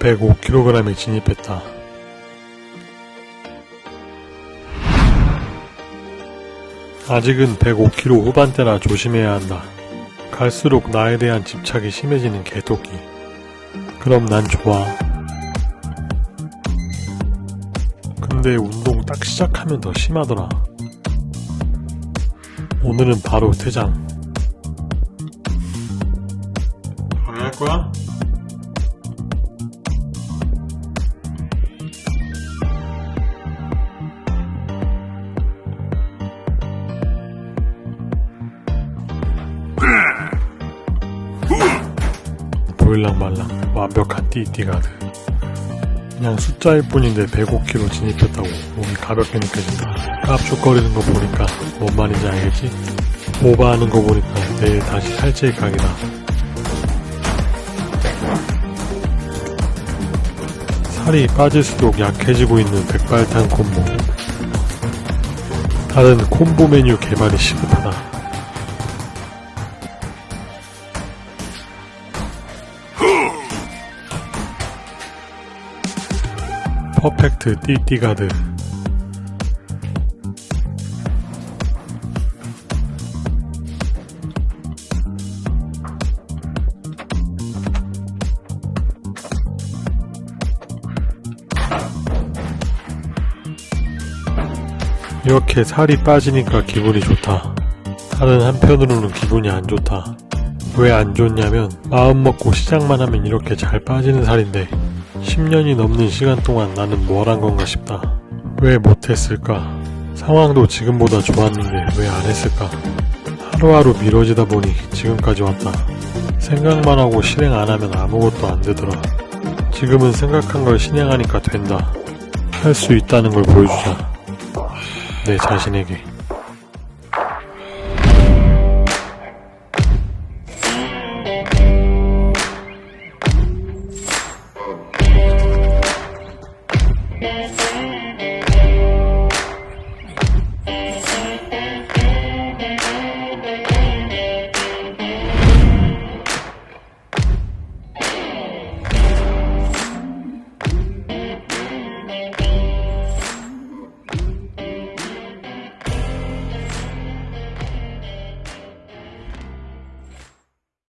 105kg에 진입했다. 아직은 105kg 후반대라 조심해야 한다. 갈수록 나에 대한 집착이 심해지는 개토끼. 그럼 난 좋아. 근데 운동 딱 시작하면 더 심하더라. 오늘은 바로 퇴장. 방해할 거야? 보일랑말랑 완벽한 띠띠가드 그냥 숫자일 뿐인데 105kg 진입했다고 몸이 가볍게 느껴진다. 깝죽거리는 거 보니까 뭔 말인지 알겠지? 오버하는 거 보니까 내일 다시 살찌일 각이다. 살이 빠질수록 약해지고 있는 백발탄 콤보. 다른 콤보 메뉴 개발이 시급하다 퍼펙트 띠띠가드 이렇게 살이 빠지니까 기분이 좋다. 다른 한편으로는 기분이 안 좋다. 왜 안 좋냐면 마음 먹고 시작만 하면 이렇게 잘 빠지는 살인데 10년이 넘는 시간 동안 나는 뭘 한 건가 싶다. 왜 못했을까? 상황도 지금보다 좋았는데 왜 안 했을까? 하루하루 미뤄지다 보니 지금까지 왔다. 생각만 하고 실행 안 하면 아무것도 안 되더라. 지금은 생각한 걸 실행하니까 된다. 할 수 있다는 걸 보여주자. 내 자신에게. Thank you.